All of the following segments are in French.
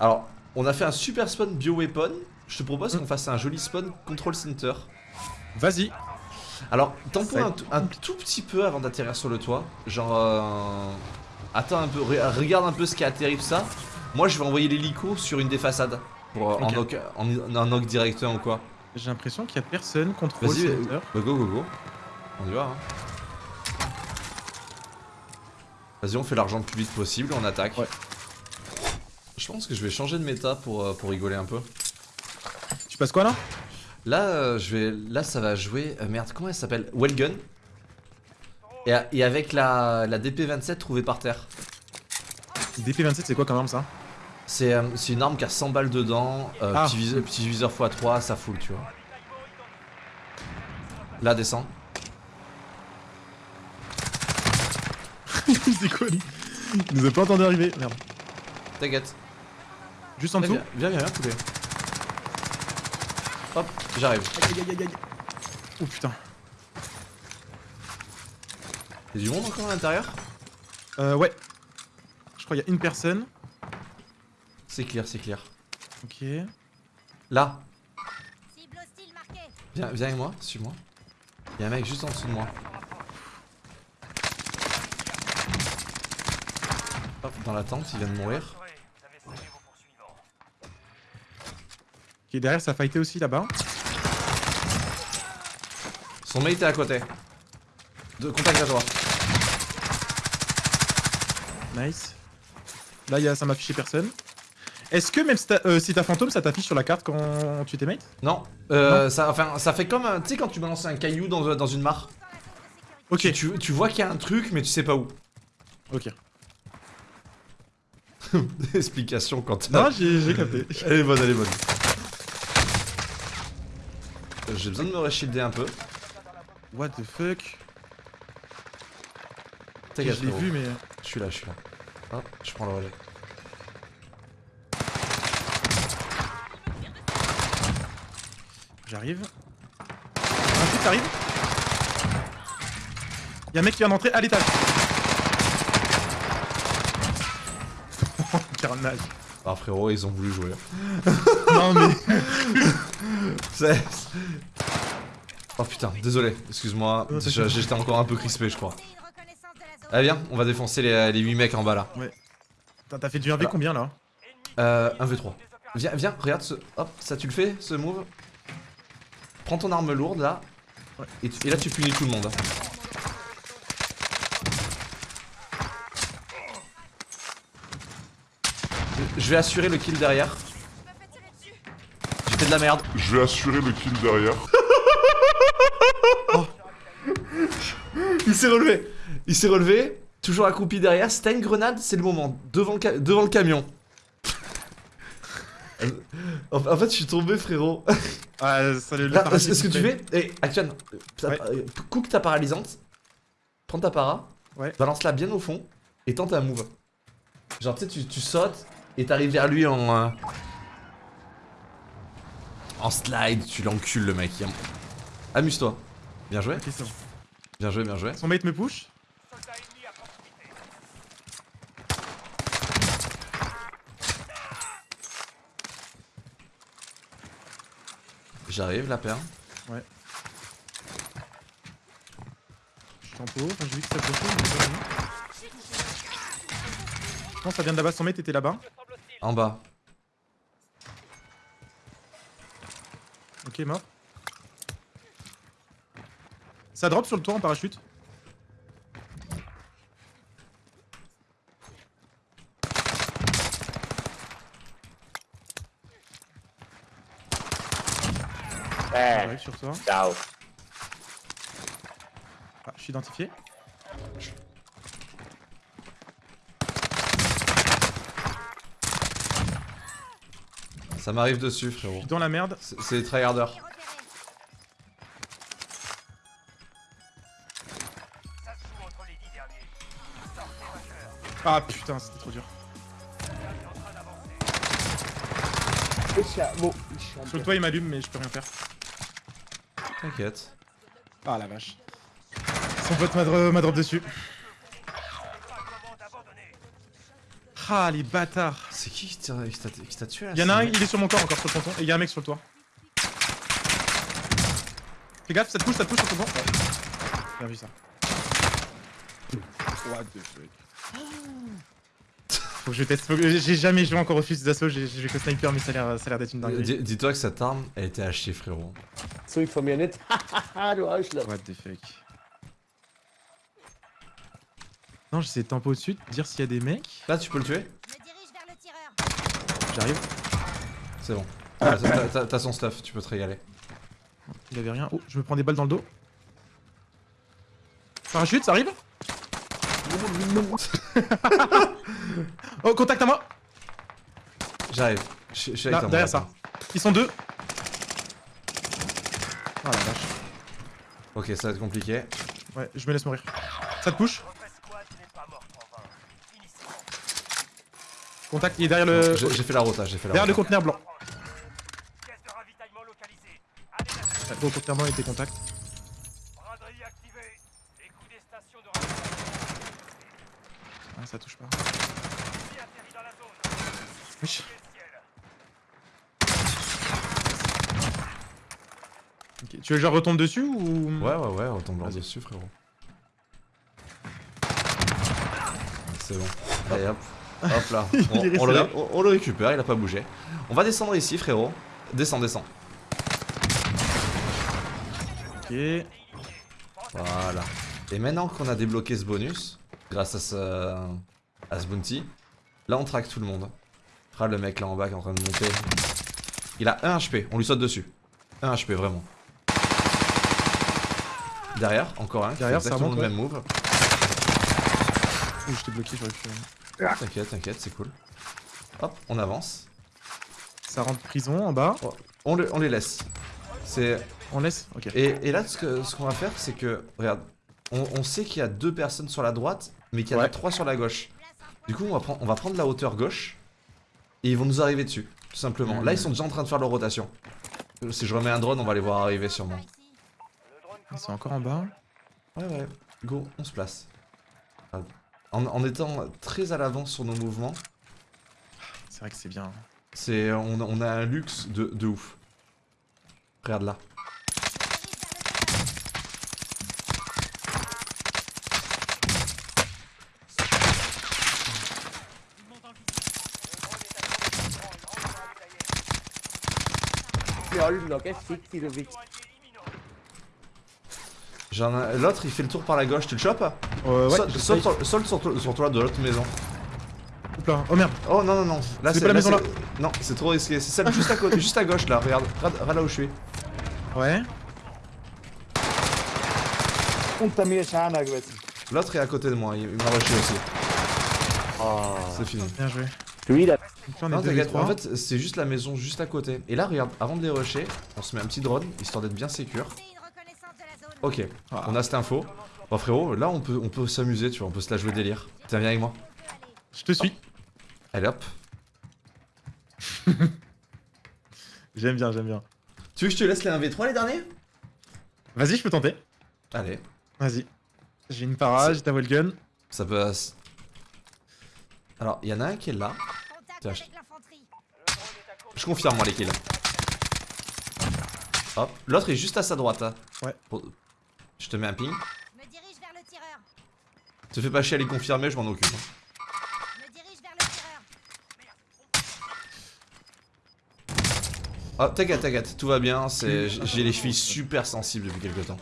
Alors, on a fait un super spawn bio-weapon. Je te propose qu'on fasse un joli spawn control center. Vas-y. Alors, tampon Ça- un, tout- un tout petit peu avant d'atterrir sur le toit. Genre, euh, attends un peu, re- regarde un peu ce qui a atterri tout ça. Moi, je vais envoyer l'hélico sur une des façades pour euh, en, knock, en, en knock directeur ou quoi. J'ai l'impression qu'il y a personne contrôle Vas-y, center. Bah, go go go. On y va. Hein. Vas-y, on fait l'argent le plus vite possible, on attaque. Ouais. Je pense que je vais changer de méta pour, euh, pour rigoler un peu. Tu passes quoi là? Là, euh, je vais, là, ça va jouer. euh, merde, comment elle s'appelle? Wellgun. Et, et avec la, la DP27 trouvée par terre. DP27 c'est quoi comme arme ça? C'est euh, c'est une arme qui a 100 balles dedans. euh, Ah. petit, viseur, petit viseur x3, ça fout, tu vois. Là, descend. C'est quoi lui? Il nous a pas entendu arriver. Merde. T'inquiète. Juste en dessous Viens, viens, viens, viens, poulet. Hop, j'arrive. Aïe aïe aïe aïe aïe. Oh putain. Y'a du monde encore à l'intérieur? Euh ouais. Je crois qu'il y a une personne. C'est clair, c'est clair. Ok. Là, viens, viens avec moi, suis-moi. Y'a un mec juste en dessous de moi. Hop, dans la tente, il vient de mourir. Qui est derrière, ça a fighté aussi là-bas. Son mate est à côté. De contact à toi. Nice. Là, y a, ça m'a affiché personne. Est-ce que même si t'as euh, si t'as fantôme, ça t'affiche sur la carte quand tu t'es mate? Non, euh, Ça, enfin, ça fait comme, tu sais, quand tu balances un caillou dans, dans une mare. Ok. Tu, tu, tu vois qu'il y a un truc, mais tu sais pas où. Ok. Explication quand Non, j'ai capté. Elle est bonne, elle est bonne. J'ai besoin de me reshielder un peu. What the fuck? Je T'inquiète, l'ai frérot. vu, mais. Je suis là, je suis là. Hop, je prends le relais. J'arrive. Un truc arrive. Y'a un mec qui vient d'entrer à l'étage. Carnage. Ah frérot, ils ont voulu jouer. Non mais. Oh putain, désolé, excuse-moi. J'étais encore un peu crispé, je crois. Allez, viens, on va défoncer les, les 8 mecs en bas là. T'as t'as fait du 1v combien là Euh, 1v3. Viens, viens, regarde ce. Hop, ça tu le fais, ce move Prends ton arme lourde là. Ouais. Et, tu- et là, tu punis tout le monde. hein. Je vais assurer le kill derrière. J'ai fait de la merde. Je vais assurer le kill derrière. Il s'est relevé. Il s'est relevé. Toujours accroupi derrière. Si t'as une grenade, c'est le moment. Devant le, ca- devant le camion. en fait, je suis tombé, frérot. Ah, ça le Là, ce que tu fais, eh, Action, Ouais. euh, cook ta paralysante, prends ta para, Ouais. balance-la bien au fond et tente un move. Genre, tu sais, tu, tu sautes et t'arrives vers lui en. euh, en slide, tu l'encules le mec. Amuse-toi. Bien joué, bien joué, bien joué. Son mate me push. J'arrive, la paire. Je suis en pot. Enfin, j'ai vu que ça bloquait. mais pas que ça vient de là-bas. Son mate était là-bas. En bas. Ok, mort. Ça drop sur le toit en parachute. Eh, sur toi. ciao. Ah, je suis identifié. Ça m'arrive dessus, Je frérot. suis dans la merde. C'est les tryharders. Ah putain, c'était trop dur. Sur le toit, il m'allume, mais je peux rien faire. T'inquiète. Ah la vache. Son pote m'a drop dessus. Ah, les bâtards. C'est qui qui t'a tué là Il y en a un, il est sur mon corps encore, sur le ponton. Et il y a un mec sur le toit. Fais gaffe, ça te pousse, ça te pousse sur ton ponton. Ouais. Bien vu ça. What the fuck. Faut que je teste. faut que- J'ai jamais joué encore au fusil d'assaut, j'ai j'ai joué que sniper, mais ça a l'air ça a l'air d'être une dinguerie. Dis- Dis-toi que cette arme, elle était achetée, frérot. Nicht. Haha, du Arschloch. What the fuck. Non, j'essaie de tempo au-dessus, de dire s'il y a des mecs. Là, tu peux le tuer. J'arrive. C'est bon. Ah, t'as- son stuff, tu peux te régaler. Il avait rien. Oh, je me prends des balles dans le dos. Parachute, ça arrive? Oh, contact à moi J'arrive. Je suis avec derrière ça. Ils sont deux. Oh la vache. Ok, ça va être compliqué. Ouais, je me laisse mourir. Ça te push? Contact, il est derrière le. J'ai fait la rota, j'ai fait la Derrière le conteneur blanc. Gros conteneur blanc était contact. Ah, ça touche pas. Oui. Ok, Tu veux que je retombe dessus ou? Ouais, ouais, ouais, on tombe blanc Vas-y. dessus, frérot. C'est bon. Allez, hop. Hop là. On, le, resté ré- on- on le récupère, il a pas bougé. On va descendre ici, frérot. Descends, descends. Ok. Voilà. Et maintenant qu'on a débloqué ce bonus, grâce à ce, à ce bounty, là on traque tout le monde. Ah, le mec là en bas qui est en train de monter. Il a 1 HP, on lui saute dessus. 1 HP, vraiment. Derrière, encore un. Derrière, ça exactement remonte, le même move. Ouh, t'ai bloqué, j'aurais pu. T'inquiète, t'inquiète, c'est cool. Hop, on avance. Ça rentre prison en bas. On, le- on les laisse. C'est On laisse Ok. Et, et là, ce qu'on va faire, c'est que, regarde, on, on sait qu'il y a deux personnes sur la droite, mais qu'il y en a Ouais. trois sur la gauche. Du coup, on va, prendre, on va prendre la hauteur gauche, et ils vont nous arriver dessus, tout simplement. Là, ils sont déjà en train de faire leur rotation. Euh, Si je remets un drone, on va les voir arriver sûrement. Ils sont encore en bas. Ouais, ouais, go, on se place. En, en étant très à l'avance sur nos mouvements, C'est vrai que c'est bien. c'est on, on a un luxe de, de ouf. Regarde là skikkelig viktig. J'en ai- L'autre, il fait le tour par la gauche, tu le chopes Euh, ouais, je saute sais. sur, toi- de l'autre maison. Là. Oh merde. Oh non non non, là C'est pas la là, maison, c'est- Non, c'est trop risqué. C'est celle juste à côté, juste à gauche là. Regarde, regarde, regarde là où je suis. Ouais. L'autre est à côté de moi, il, il m'a rushé aussi. Oh. C'est fini. Bien joué. Donc là, on Non en fait c'est juste la maison juste à côté. Et là regarde, avant de les rusher, on se met un petit drone, histoire d'être bien sécure. C'est une reconnaissance de la zone. Ok, Ah. on a cette info. Bon frérot, là on peut, on peut s'amuser, tu vois, on peut se la jouer délire. Tiens, viens avec moi. Je te suis. Allez hop. J'aime bien, j'aime bien. Tu veux que je te laisse les 1v3 les derniers? Vas-y, je peux tenter. Allez, Vas-y. J'ai une para, j'ai ta gun. ça peut... Alors, il y en a un qui est là. Tiens. Je confirme moi les kills. Hop, l'autre est juste à sa droite. hein. Ouais. Pour- Je te mets un ping. Me dirige vers le tireur. Te fais pas chier à les confirmer, je m'en occupe. hein. Me dirige vers le tireur. Oh, t'inquiète, t'inquiète, tout va bien. J'ai les chevilles super sensibles depuis quelques temps.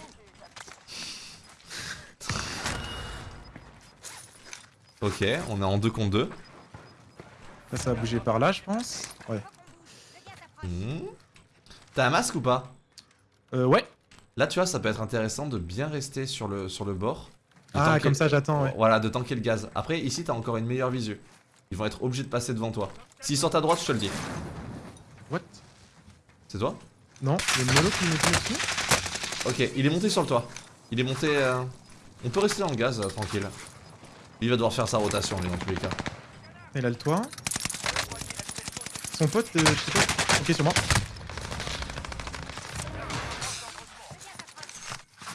Ok, on est en 2 contre 2. Là, ça va bouger par là, je pense. Ouais. Approche. T'as un masque ou pas? Euh, ouais. Là, tu vois, ça peut être intéressant de bien rester sur le, sur le bord. Ah, comme ça, j'attends, ouais. Voilà, de tanker le gaz. Après, ici, t'as encore une meilleure visu. Ils vont être obligés de passer devant toi. S'ils sortent à droite, je te le dis. What? C'est toi? Non, il y a une qui me tire dessus. Ok, il est monté sur le toit. Il est monté. euh, On peut rester dans le gaz, euh, tranquille. Il va devoir faire sa rotation, lui, dans tous les cas. Il a le toit. Son pote, euh, je sais pas. Ok, sur moi.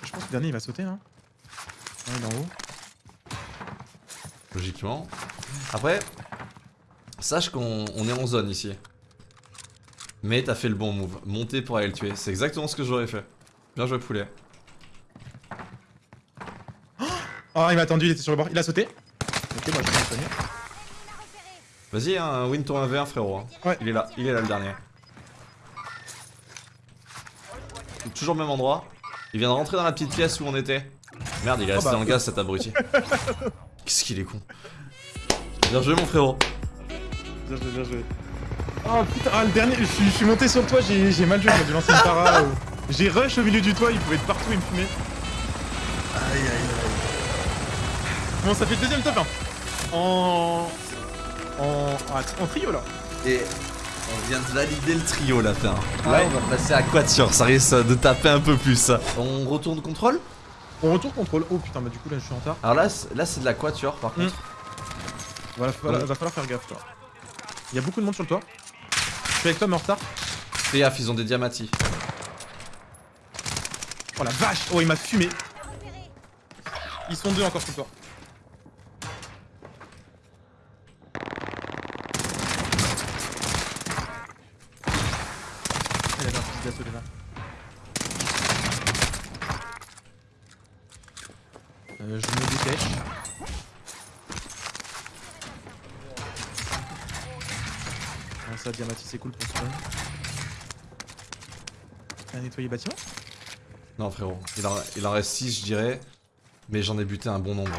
Je pense que le dernier, il va sauter, hein. Ah, il est en haut. Logiquement. Après, Sache qu'on on est en zone ici. Mais t'as fait le bon move. Monter pour aller le tuer. C'est exactement ce que j'aurais fait. Bien joué, poulet. Oh, il m'a attendu, il était sur le bord. Il a sauté. Ok, moi je vais soigner. Vas-y, hein, win ton 1v1, frérot. hein. Ouais. Il est là, il est là le dernier. Toujours au même endroit. Il vient de rentrer dans la petite pièce où on était. Merde, il est resté bah. dans le gaz cet abruti. Qu'est-ce qu'il est con. Bien joué, mon frérot. Bien joué, bien joué. Oh putain, ah, le dernier, je suis, je suis monté sur le toit, j'ai j'ai mal joué, j'aurais dû lancer une para. ou- J'ai rush au milieu du toit, il pouvait être partout et me fumer. Aïe aïe aïe. Bon, ça fait le deuxième top 1. En. En. ah, en trio là. Et on vient de valider le trio la fin. Là, on va passer à Quatuor, ça risque de taper un peu plus. On retourne contrôle? On retourne contrôle. Oh putain, bah du coup là je suis en retard. Alors là, c'est- là c'est de la Quatuor par contre. Voilà, voilà, va falloir faire gaffe toi. Il y a beaucoup de monde sur le toit. Je suis avec toi mais en retard. Fais gaffe, ils ont des diamatis. Oh la vache Oh il m'a fumé Ils sont deux encore sur le toit. Euh, je me dépêche. Ah, ça, Diamati, c'est cool pour ce T'as nettoyé bâtiment? Non frérot, il en, il en reste 6 je dirais. Mais j'en ai buté un bon nombre.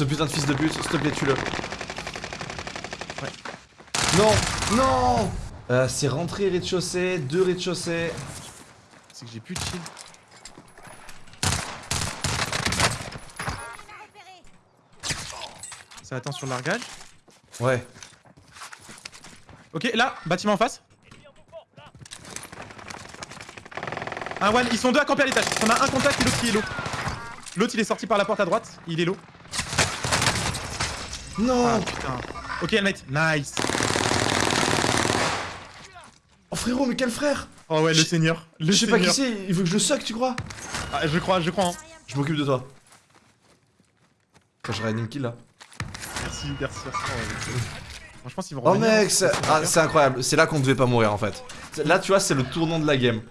Ce putain de fils de pute, s'il te plaît tue-le. Ouais. Non Non euh, C'est rentré rez-de-chaussée, deux rez-de-chaussée. C'est que j'ai plus de shield. Ça attend sur le largage. Ouais. Ok, là, bâtiment en face. Un one, ils sont deux à camper à l'étage. On a un contact et l'autre qui est low. L'autre il est sorti par la porte à droite, il est low. Non Ah putain. Ok, helmet, nice. Oh frérot, mais quel frère Oh ouais, le Je- seigneur. Le Je sais pas qui c'est, il veut que je le suck, tu crois Ah, je crois, je crois. Hein. Je m'occupe de toi. Quand je une kill là. Merci, merci, merci. Oh, s'ils vont Oh mec, c'est- c'est ah, c'est incroyable. C'est là qu'on devait pas mourir en fait. Là, tu vois, c'est le tournant de la game.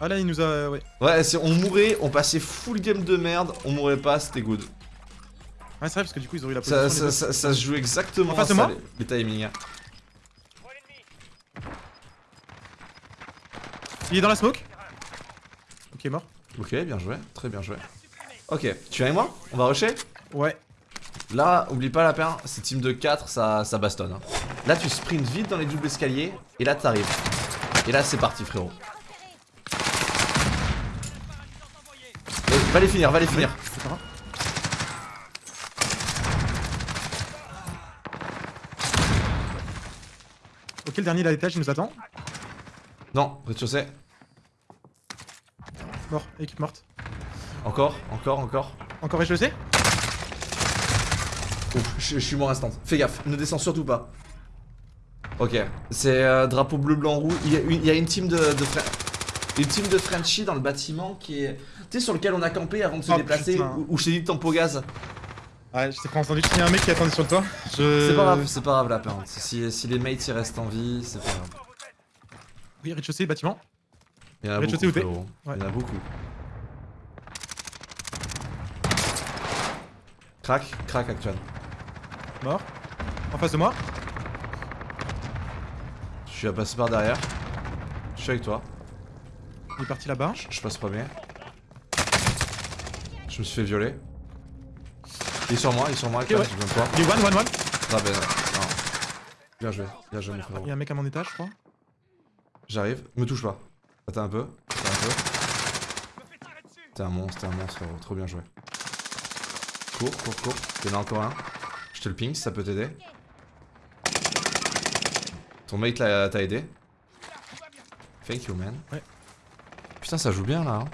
Ah là, il nous a. Ouais. Ouais, c'est- on mourait, on passait full game de merde, on mourait pas, c'était good. Ouais, c'est vrai, parce que du coup, ils ont eu la Ça, position. ça, les ça, ça se joue exactement En face de ça, moi les, les timings. hein. Il est dans la smoke. Ok, mort. Ok, bien joué, très bien joué. Ok, tu viens avec moi? On va rusher? Ouais. Là, oublie pas la paire, c'est team de 4, ça, ça bastonne. hein. Là, tu sprints vite dans les doubles escaliers, et là, t'arrives. Et là, c'est parti, frérot. Euh, va les finir, va les finir. C'est le dernier à l'étage, il nous attend. Non, rez-de-chaussée. Mort, équipe morte. Encore, encore, encore. Encore rez-de-chaussée Ouf, je, je suis mort instant. Fais gaffe, ne descends surtout pas. Ok, c'est euh, drapeau bleu, blanc, rouge. Il y a une, il y a une team de, de une team de Frenchie dans le bâtiment qui est, tu sais, sur lequel on a campé avant de se Oh, déplacer, où, où je t'ai dit de tempo gaz. Ouais, je t'ai pas entendu. Il y a un mec qui attendait sur le toit. Je... C'est pas grave, c'est pas grave la peinte. Si, si les mates ils restent en vie, c'est pas grave. Oui, rez-de-chaussée, bâtiment. Il y en a beaucoup. Ouais. Il y en a beaucoup. Crac, crac actuel. Mort. En face de moi. Je suis à passer par derrière. Je suis avec toi. Il est parti là-bas. Je, je passe premier. Je me suis fait violer. Il est sur moi, il est sur moi, Actuel, ouais. Il est one, one, one. Ben non. Bien joué, bien joué mon frérot. Il y a un mec à mon étage, je crois. J'arrive, me touche pas. Attends un peu, attends un peu. T'es un monstre, t'es un monstre frérot, trop bien joué. Cours, cours, cours. Il y en a encore un. Je te le ping si ça peut t'aider. Ton mate t'a aidé. Thank you man. Ouais. Putain ça joue bien là. hein.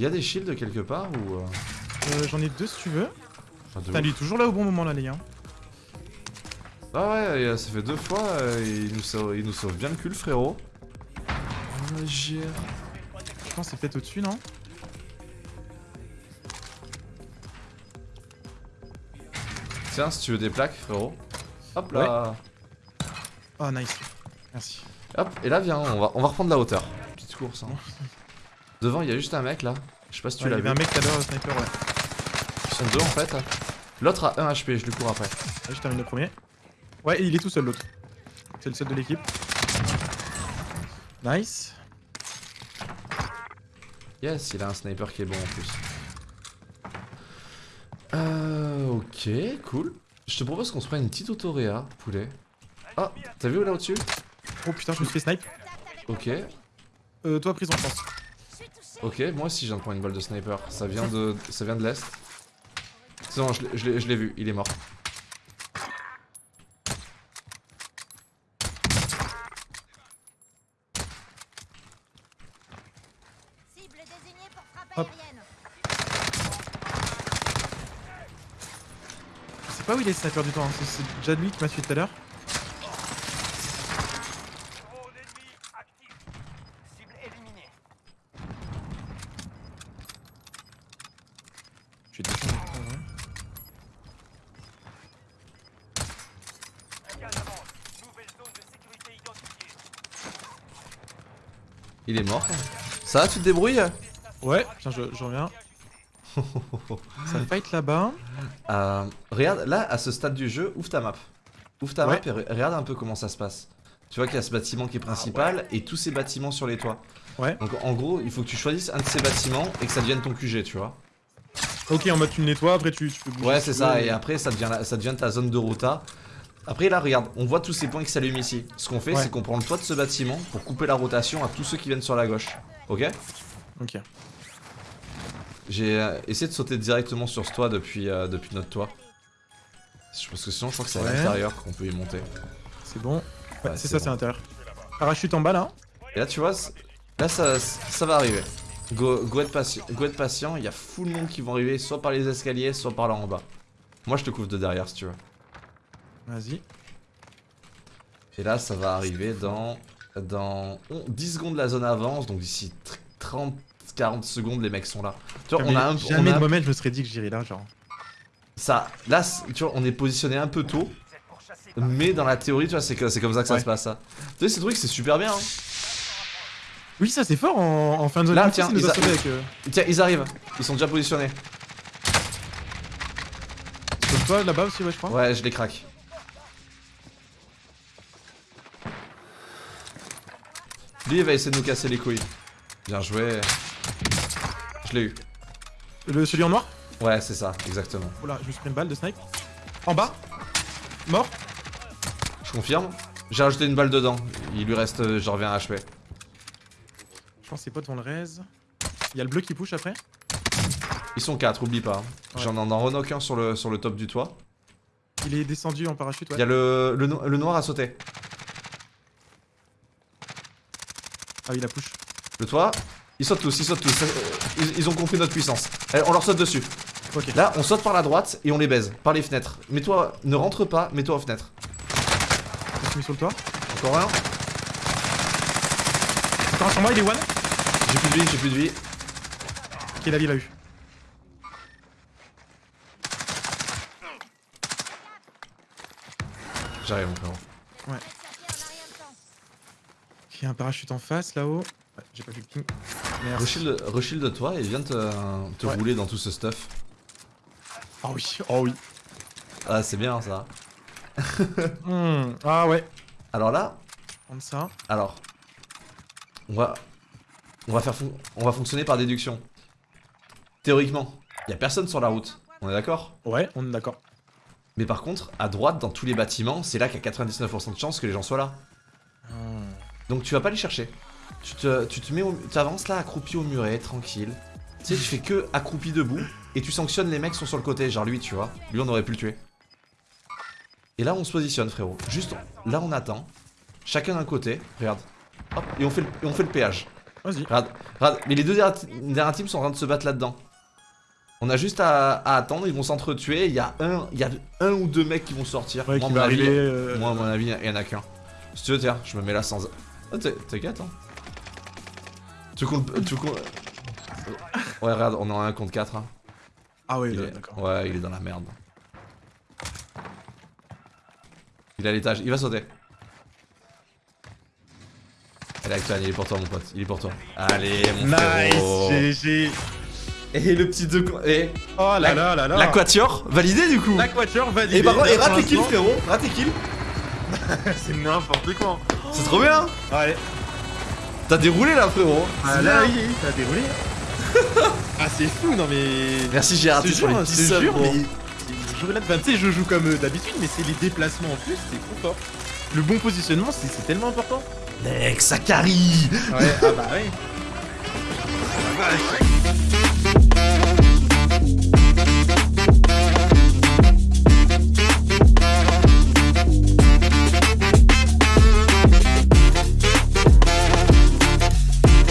Il y a des shields quelque part ou... euh, Euh, J'en ai deux si tu veux. Putain, ouf. lui est toujours là au bon moment là, les gars. Ah ouais, et, ça fait deux fois, euh, il, nous sauve, il nous sauve bien le cul, le frérot. Oh, Je pense que c'est peut-être au-dessus, non? Tiens, si tu veux des plaques, frérot. Hop là. Oh, nice. Merci. Hop, et là, viens, on va, on va reprendre la hauteur. Petite course. Hein. Devant, il y a juste un mec là. Je sais pas si tu Ouais, il y l'as avait vu. un mec tout à l'heure, sniper, ouais. Ils sont deux en fait. L'autre a 1 HP, je lui cours après. Là, je termine le premier. Ouais, il est tout seul, l'autre. C'est le seul de l'équipe. Nice. Yes, il a un sniper qui est bon en plus. Euh, ok, cool. Je te propose qu'on se prenne une petite autoréa, poulet. Ah, t'as vu là au-dessus? Oh putain, je me suis fait snipe. Ok, Euh, toi, prison, je pense. Ok, moi aussi je viens de prendre une balle de sniper. Ça vient de, ça vient de l'est. C'est bon, je l'ai- vu, il est mort. Cible désignée pour frappe Hop. aérienne. Je sais pas où il est, sniper du temps. hein. C'est- C'est déjà lui qui m'a tué tout à l'heure. Drone ennemi actif. Cible éliminée. J'ai deux chances. ouais. Gaz avance. Nouvelle zone de sécurité identifiée. Il est mort. Ça va, tu te débrouilles Ouais, tiens, je, je reviens. Ça fight là-bas. Euh, regarde, là, à ce stade du jeu, ouvre ta map. Ouvre ta Ouais. map et re- regarde un peu comment ça se passe. Tu vois qu'il y a ce bâtiment qui est principal et tous ces bâtiments sur les toits. Ouais. Donc en gros, il faut que tu choisisses un de ces bâtiments et que ça devienne ton QG, tu vois. Ok, en mode tu le nettoies, après tu, tu peux bouger. Ouais, c'est ça, et après ça devient, la- ça devient ta zone de rota. Après là, regarde, on voit tous ces points qui s'allument ici. Ce qu'on fait, Ouais. c'est qu'on prend le toit de ce bâtiment pour couper la rotation à tous ceux qui viennent sur la gauche. Ok Ok. J'ai euh, essayé de sauter directement sur ce toit depuis, euh, depuis notre toit. Parce que sinon, je crois que c'est à l'intérieur qu'on peut y monter. C'est bon. Ouais, Ouais, c'est ça, bon. c'est l'intérieur. Parachute en bas là. Et là, tu vois, là, ça, ça va arriver. Go, go, être patient, go être patient, il y a full monde qui vont arriver soit par les escaliers, soit par là en bas. Moi, je te couvre de derrière si tu veux. Vas-y. Et là, ça va arriver dans, dans on- 10 secondes, la zone avance, donc d'ici tr- 30, 40 secondes, les mecs sont là. Tu vois, on a un, on Jamais a de moi-même je me serais dit que j'irais là, genre. ça, là, tu vois, on est positionné un peu tôt, mais dans la théorie, tu vois, c'est que- c'est comme ça que ça se passe, ça. Tu sais, ces trucs, c'est super bien. hein. Oui, ça c'est fort en, en fin de zone. Là, tiens, ils avec. Euh, Tiens, ils arrivent, ils sont déjà positionnés. toi là-bas aussi, ouais, je crois. Ouais, je les craque. Lui, il va essayer de nous casser les couilles. Bien joué. Je l'ai eu. Le, celui en noir Ouais, c'est ça, exactement. Oula, je me suis pris une balle de snipe. En bas Mort Je confirme. J'ai rajouté une balle dedans. Il lui reste, euh, je reviens à HP. Je pense que c'est pas devant le raise. Il y a le bleu qui push après. Ils sont 4, oublie pas. Ouais. J'en en renoque un sur le, sur le top du toit. Il est descendu en parachute, Il ouais. y a le, le, no- le noir à sauter. Ah, il a push. Le toit, ils sautent tous, ils sautent tous. Euh, Ils, ils ont compris notre puissance. Allez, on leur saute dessus. Là, on saute par la droite et on les baise. Par les fenêtres. Mets-toi, ne rentre pas, mets-toi aux fenêtres. Je mis sur le toit? Encore un. Encore un sur moi, il est one? J'ai plus de vie, j'ai plus de vie. Ok, la vie l'a eu. J'arrive, mon frérot. Circuit en a rien de temps. Il y a un parachute en face là-haut. Ouais, j'ai pas vu le ping. Merci. Reshield, reshield de toi et viens te, te Ouais. rouler dans tout ce stuff. Oh oui, oh oui. Ah, c'est bien ça. Hmm, Ah ouais. Alors là, Prendre ça. alors. On va. On va faire on va fonctionner par déduction. Théoriquement, il y a personne sur la route. On est d'accord? Ouais, on est d'accord. Mais par contre, à droite, dans tous les bâtiments, c'est là qu'il y a 99% de chances que les gens soient là. Hmm. Donc tu vas pas les chercher. Tu te, tu te mets au, tu avances là accroupi au muret, tranquille. Tu sais, tu fais que accroupi debout et tu sanctionnes les mecs qui sont sur le côté, genre lui, tu vois. Lui, on aurait pu le tuer. Et là, on se positionne, frérot. Juste, là, on attend. Chacun d'un côté, regarde. Hop, et on fait le, et on fait le péage. Vas-y. Regarde, regarde. Mais les deux dernières teams sont en train de se battre là-dedans. On a juste à, à attendre, ils vont s'entretuer. Il y a un, il y a un ou deux mecs qui vont sortir. Ouais, Moi, à mon avis, euh, Moi, à mon avis, il y en a qu'un. Si tu veux, tiens, je me mets là sans. Ah, t'es- t'inquiète, hein. Tu comptes. Tu comptes. Ouais, regarde, on est en 1 contre 4. Hein. Ah ouais, Il là, est- d'accord. Ouais, il est dans la merde. Il est à l'étage, il va sauter. Allez, Acton, il est pour toi, mon pote. Il est pour toi. Allez, mon. Nice, GG. Et le petit deux. Et Oh là La- là là là. l'aquature, validé du coup. L'aquature validé. Et par contre, et rate tes kills, frérot. Rate tes kills. C'est n'importe quoi. C'est trop bien. Ouais. T'as déroulé là, frérot. Ah C'est là, t'as déroulé. ah, c'est fou, non mais. Merci Gérard, Je te pour les jure, petits je te subs, jure, gros. mais. Enfin, tu sais, je joue comme euh, d'habitude, mais c'est les déplacements en plus, c'est trop fort. Le bon positionnement, c'est c'est tellement important. Mec, ça carie. Ouais, ah bah oui.